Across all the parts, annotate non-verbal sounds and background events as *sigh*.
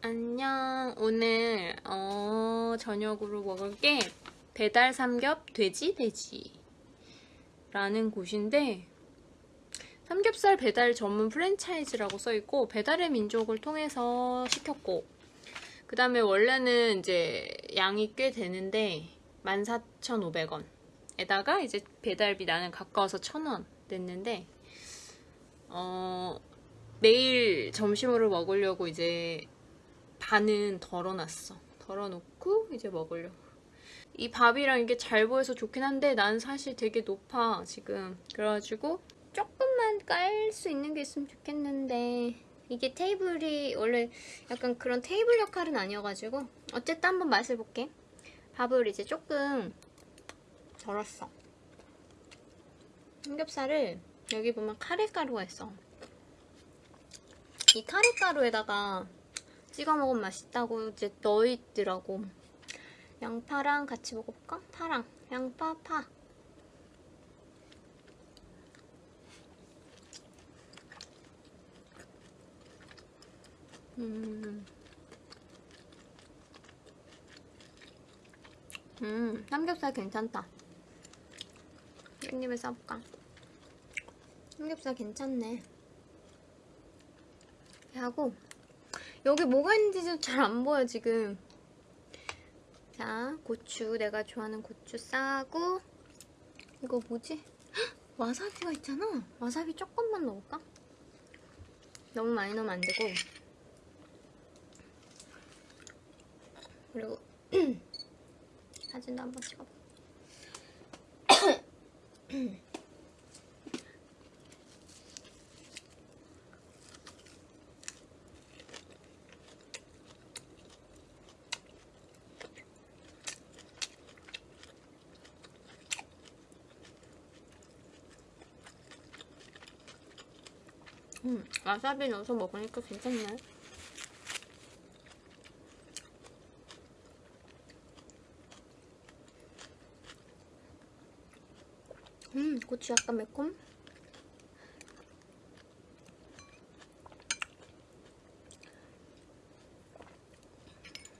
안녕. 오늘 어, 저녁으로 먹을 게 배달 삼겹 돼지 돼지 라는 곳인데 삼겹살 배달 전문 프랜차이즈라고 써있고 배달의 민족을 통해서 시켰고 그 다음에 원래는 이제 양이 꽤 되는데 14,500원 에다가 이제 배달비 나는 가까워서 1,000원 냈는데 어 내일 점심으로 먹으려고 이제 반은 덜어놨어. 덜어놓고 이제 먹으려고. 이 밥이랑 이게 잘 보여서 좋긴 한데 난 사실 되게 높아 지금. 그래가지고 조금만 깔 수 있는 게 있으면 좋겠는데 이게 테이블이 원래 약간 그런 테이블 역할은 아니어가지고 어쨌든 한번 맛을 볼게. 밥을 이제 조금 덜었어. 삼겹살을 여기 보면 카레가루가 있어. 이 카레가루에다가 찍어 먹으면 맛있다고 이제 넣어있더라고. 양파랑 같이 먹어볼까? 파랑. 양파, 파. 음. 음, 삼겹살 괜찮다. 깻잎을 싸볼까? 삼겹살 괜찮네. 하고 여기 뭐가 있는지 잘안 보여 지금. 자 고추. 내가 좋아하는 고추 싸고. 이거 뭐지? 헉, *gasps* 와사비가 있잖아. 와사비 조금만 넣을까? 너무 많이 넣으면 안 되고. 그리고 *clears throat* 사진도 한번 찍어봐 *clears throat* *clears throat* 음, 와사비 넣어서 먹으니까 괜찮네. 음, 고추 약간 매콤?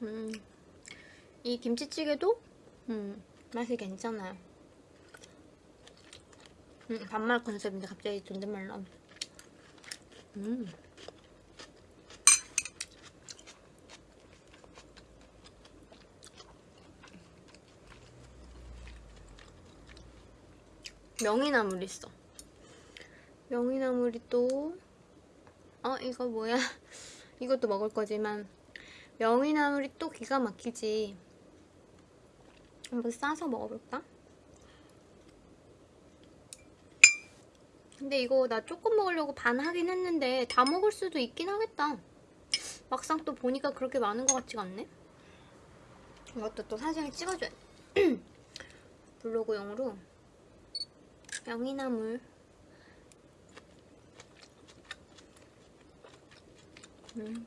음, 이 김치찌개도 음, 맛이 괜찮아요. 음, 반말 컨셉인데 갑자기 존댓말 나오네. 음. 명이나물 있어. 명이나물이 또, 어, 이거 뭐야. *laughs* 이것도 먹을 거지만, 명이나물이 또 기가 막히지. 한번 싸서 먹어볼까? 근데 이거 나 조금 먹으려고 반 하긴 했는데 다 먹을 수도 있긴 하겠다. 막상 또 보니까 그렇게 많은 것 같지가 않네. 이것도 또 사진을 찍어줘야 돼. *clears throat* 블로그용으로 명이나물 음.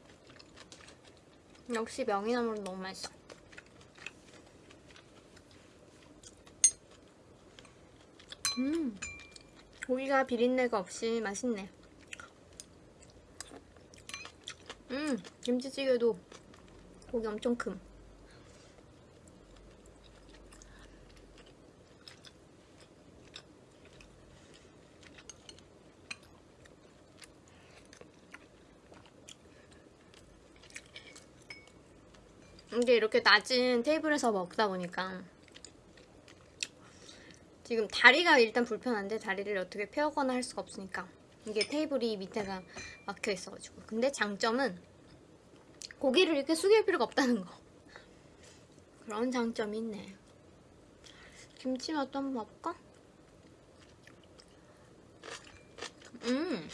역시 명이나물은 너무 맛있어. 음. 고기가 비린내가 없이 맛있네. 음, 김치찌개도 고기 엄청 큼. 이게 이렇게 낮은 테이블에서 먹다 보니까 지금 다리가 일단 불편한데 다리를 어떻게 펴거나 할 수가 없으니까 이게 테이블이 밑에가 막혀 있어가지고. 근데 장점은 고기를 이렇게 숙일 필요가 없다는 거. 그런 장점이 있네. 김치 맛도 한번 봐볼까? 음.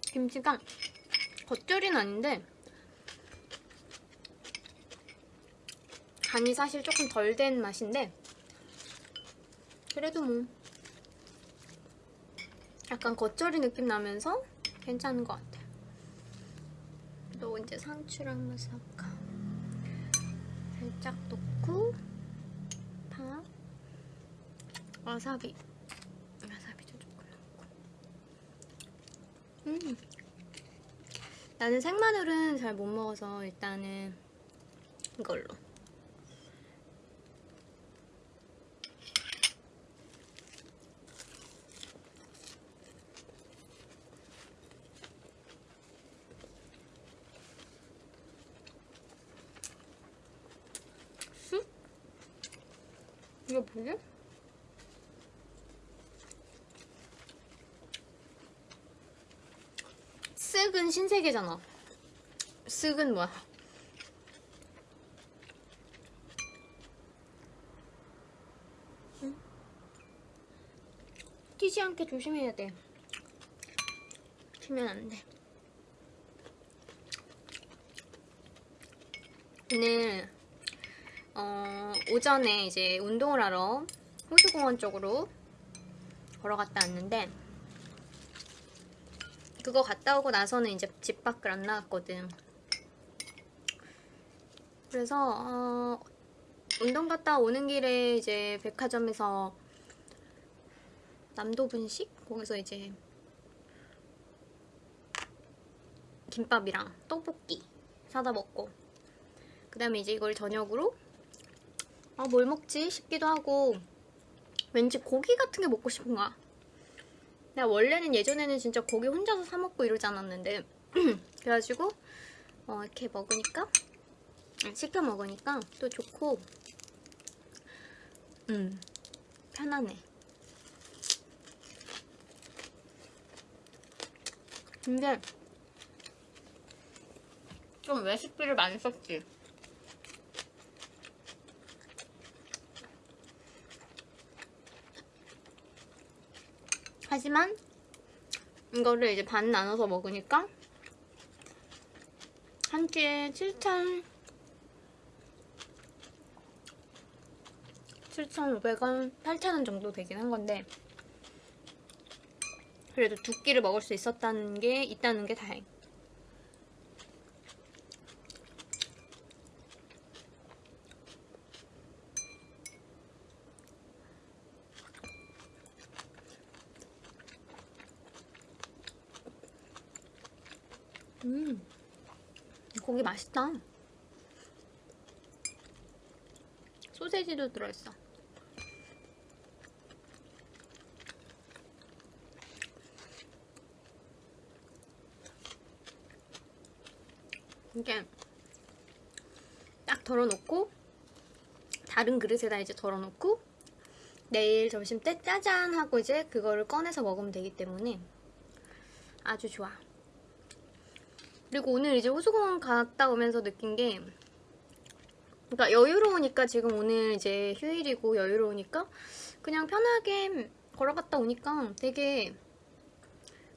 김치가 겉절이는 아닌데 간이 사실 조금 덜 된 맛인데 그래도 뭐 약간 겉절이 느낌 나면서 괜찮은 것 같아 또 이제 상추랑 마사카. 살짝 넣고 파 와사비. 와사비도 조금 넣고. 음. 나는 생마늘은 잘 못 먹어서 일단은 이걸로. 이거 뭐지? 쓱은 신세계잖아. 쓱은 뭐야? 응? 튀지 않게 조심해야 돼. 튀면 안 돼. 오늘 어, 오전에 이제 운동을 하러 호수공원 쪽으로 걸어갔다 왔는데 그거 갔다 오고 나서는 이제 집 밖을 안 나갔거든. 그래서 어, 운동 갔다 오는 길에 이제 백화점에서 남도 분식 거기서 이제 김밥이랑 떡볶이 사다 먹고 그 다음에 이제 이걸 저녁으로 아 뭘 먹지 싶기도 하고 왠지 고기 같은 게 먹고 싶은 거야. 내가 원래는 예전에는 진짜 고기 혼자서 사 먹고 이러지 않았는데 *clears throat* 그래가지고 어, 이렇게 먹으니까 시켜 먹으니까 또 좋고 음 편하네. 근데 좀 레시피를 많이 썼지. 하지만 이거를 이제 반 나눠서 먹으니까 한 끼에 7,000 7,500원, 8,000원 정도 되긴 한 건데 그래도 두 끼를 먹을 수 있었다는 게 있다는 게 다행. 음, 고기 맛있다. 소세지도 들어있어. 이게 딱 덜어놓고 다른 그릇에다 이제 덜어놓고 내일 점심 때 짜잔 하고 이제 그거를 꺼내서 먹으면 되기 때문에 아주 좋아. 그리고 오늘 이제 호수공원 갔다 오면서 느낀 게 그러니까 여유로우니까 지금 오늘 이제 휴일이고 여유로우니까 그냥 편하게 걸어갔다 오니까 되게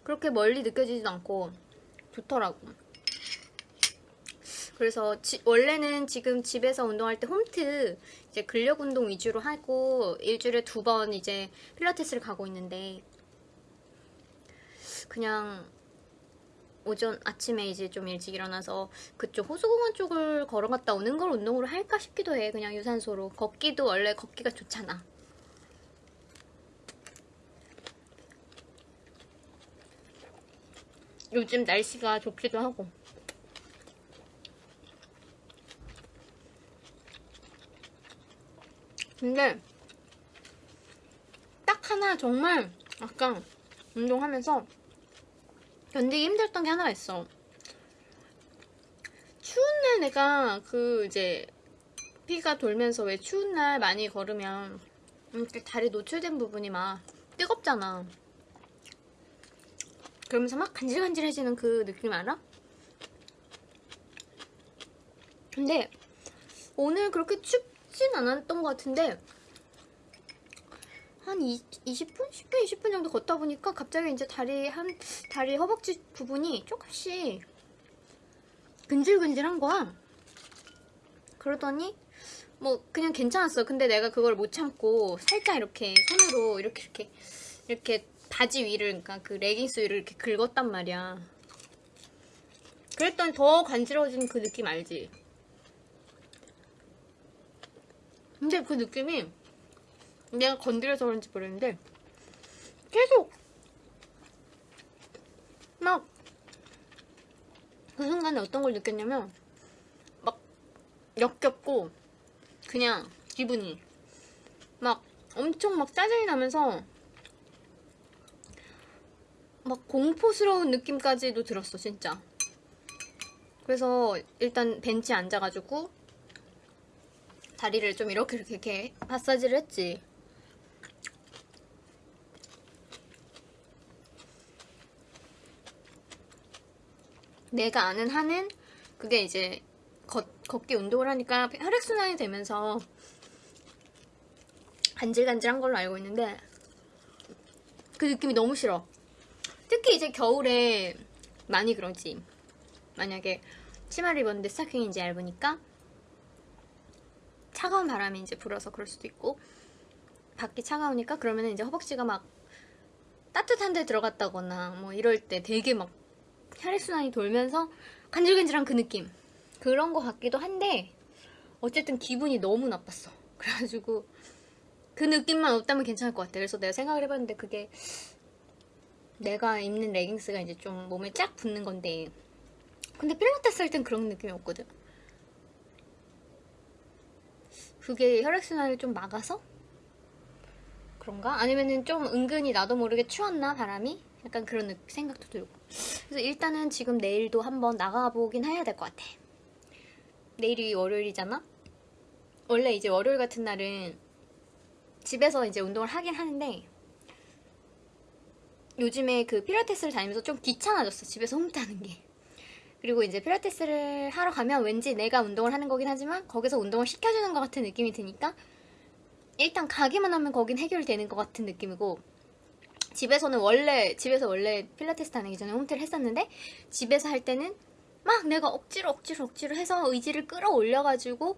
그렇게 멀리 느껴지지도 않고 좋더라고. 그래서 지, 원래는 지금 집에서 운동할 때 홈트 이제 근력 운동 위주로 하고 일주일에 두 번 이제 필라테스를 가고 있는데 그냥 오전 아침에 이제 좀 일찍 일어나서 그쪽 호수공원 쪽을 걸어갔다 오는 걸 운동으로 할까 싶기도 해. 그냥 유산소로. 걷기도 원래 걷기가 좋잖아. 요즘 날씨가 좋기도 하고. 근데 딱 하나 정말 아까 운동하면서 견디기 힘들었던 게 하나가 있어. 추운 날 내가 그 이제 피가 돌면서 왜 추운 날 많이 걸으면 이렇게 다리 노출된 부분이 막 뜨겁잖아. 그러면서 막 간질간질해지는 그 느낌 알아? 근데 오늘 그렇게 춥진 않았던 것 같은데 한 20, 20 분? 10분, 20분 정도 걷다 보니까 갑자기 이제 다리 한 다리 허벅지 부분이 조금씩 근질근질한 거야. 그러더니 뭐 그냥 괜찮았어. 근데 내가 그걸 못 참고 살짝 이렇게 손으로 이렇게 이렇게 이렇게 바지 위를 그러니까 그 레깅스 위를 이렇게 긁었단 말이야. 그랬더니 더 간지러워지는 그 느낌 알지? 근데 그 느낌이 내가 건드려서 그런지 모르겠는데 계속 막그 어떤 걸 느꼈냐면 막 역겹고 그냥 기분이 막 엄청 막 짜증이 나면서 막 공포스러운 느낌까지도 들었어 진짜. 그래서 일단 벤치에 앉아가지고 다리를 좀 이렇게 이렇게 이렇게 마사지를 했지 내가 아는 한은 그게 이제 걷, 걷기 운동을 하니까 혈액순환이 되면서 간질간질한 걸로 알고 있는데 그 느낌이 너무 싫어. 특히 이제 겨울에 많이 그러지. 만약에 치마를 입었는데 스타킹이 이제 얇으니까 차가운 바람이 이제 불어서 그럴 수도 있고 밖이 차가우니까 그러면 이제 허벅지가 막 따뜻한 데 들어갔다거나 뭐 이럴 때 되게 막 혈액순환이 돌면서 간질간질한 그 느낌 그런 거 같기도 한데 어쨌든 기분이 너무 나빴어 *laughs* 그래가지고 그 느낌만 없다면 괜찮을 것 같아 그래서 내가 생각을 해봤는데 그게 내가 입는 레깅스가 이제 좀 몸에 쫙 붙는 건데 근데 필라테스 할 땐 그런 느낌이 없거든 그게 혈액순환을 좀 막아서? 그런가? 아니면은 좀 은근히 나도 모르게 추웠나 바람이? 약간 그런 느- 생각도 들고 그래서 일단은 지금 내일도 한번 나가보긴 해야 될 것 같아 내일이 월요일이잖아? 원래 이제 월요일 같은 날은 집에서 이제 운동을 하긴 하는데 요즘에 그 필라테스를 다니면서 좀 귀찮아졌어 집에서 홈트하는 게 그리고 이제 필라테스를 하러 가면 왠지 내가 운동을 하는 거긴 하지만 거기서 운동을 시켜주는 것 같은 느낌이 드니까 일단 가기만 하면 거긴 해결되는 것 같은 느낌이고 집에서는 원래 집에서 원래 필라테스 다니기 전에 홈트를 했었는데 집에서 할 때는 막 내가 억지로 억지로 억지로 해서 의지를 끌어올려가지고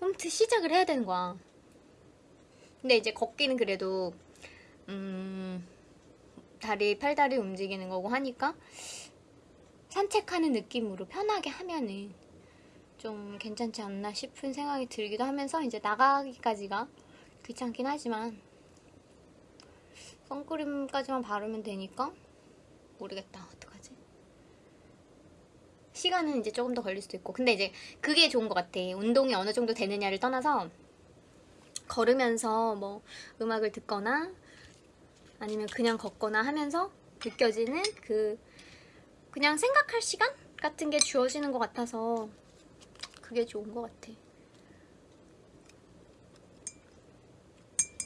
홈트 시작을 해야 되는 거야. 근데 이제 걷기는 그래도 음 다리 팔다리 움직이는 거고 하니까 산책하는 느낌으로 편하게 하면은 좀 괜찮지 않나 싶은 생각이 들기도 하면서 이제 나가기까지가 귀찮긴 하지만 선크림까지만 바르면 되니까 모르겠다. 어떡하지? 시간은 이제 조금 더 걸릴 수도 있고. 근데 이제 그게 좋은 것 같아. 운동이 어느 정도 되느냐를 떠나서 걸으면서 뭐 음악을 듣거나 아니면 그냥 걷거나 하면서 느껴지는 그 그냥 생각할 시간 같은 게 주어지는 것 같아서 그게 좋은 것 같아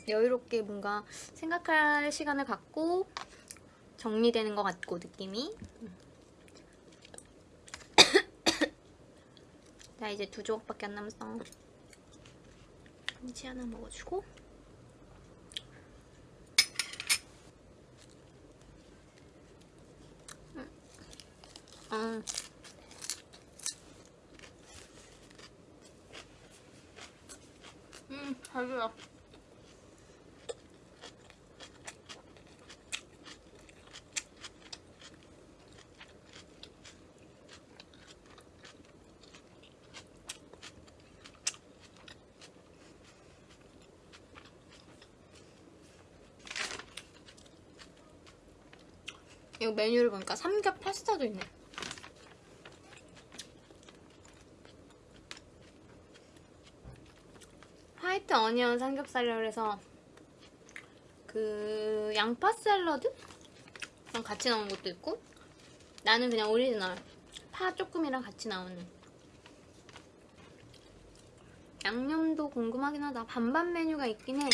여유롭게 뭔가 생각할 시간을 갖고 정리되는 것 같고 느낌이. *coughs* 나 이제 두 조각밖에 안 남았어. 김치 하나 먹어주고. 음. 음, 잘돼요 이거 메뉴를 보니까 삼겹 파스타도 있네. white onion 삼겹살이라 그래서 그 양파 샐러드? 랑 같이 나온 것도 있고 나는 그냥 오리지널 파 조금이랑 같이 나오는 양념도 궁금하긴 하다 반반 메뉴가 있긴 해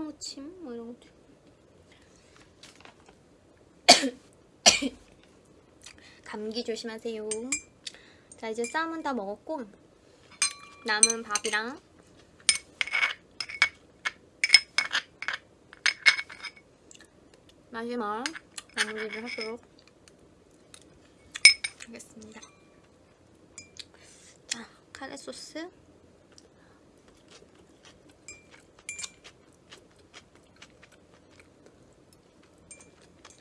파무침? 뭐 이런 것도. *coughs* 감기 조심하세요. 자 이제 쌈은 다 먹었고 남은 밥이랑 마지막 마무리를 하도록 하겠습니다. 자 카레 소스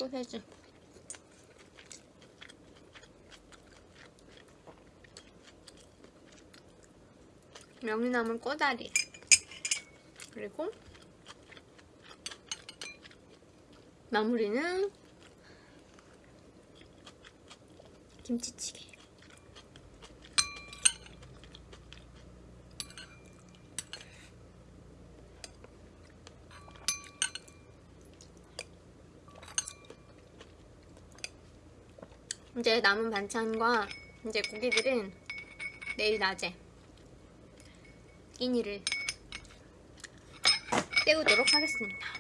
소세지 명이나물 꼬다리 그리고 마무리는 김치찌개. 이제 남은 반찬과 이제 고기들은 내일 낮에 끼니를 때우도록 하겠습니다.